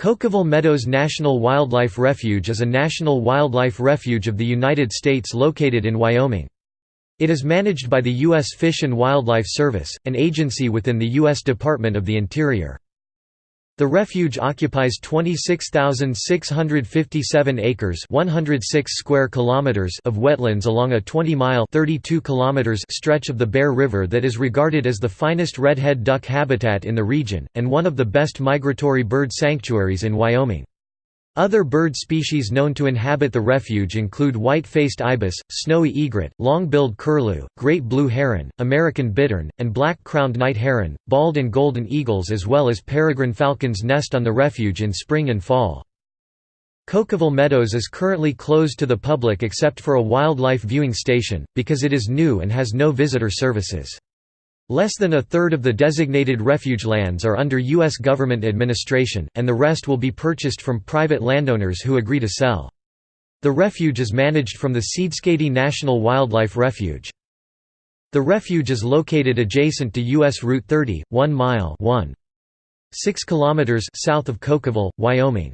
Cokeville Meadows National Wildlife Refuge is a national wildlife refuge of the United States located in Wyoming. It is managed by the U.S. Fish and Wildlife Service, an agency within the U.S. Department of the Interior. The refuge occupies 26,657 acres 106 square kilometers of wetlands along a 20-mile 32 kilometers stretch of the Bear River that is regarded as the finest redhead duck habitat in the region, and one of the best migratory bird sanctuaries in Wyoming. Other bird species known to inhabit the refuge include white-faced ibis, snowy egret, long-billed curlew, great blue heron, American bittern, and black-crowned night heron, bald and golden eagles as well as peregrine falcons nest on the refuge in spring and fall. Cokeville Meadows is currently closed to the public except for a wildlife viewing station, because it is new and has no visitor services. Less than a third of the designated refuge lands are under U.S. government administration, and the rest will be purchased from private landowners who agree to sell. The refuge is managed from the Seedskadee National Wildlife Refuge. The refuge is located adjacent to U.S. Route 30, 1 mile 1. 6 kilometers south of Cokeville, Wyoming.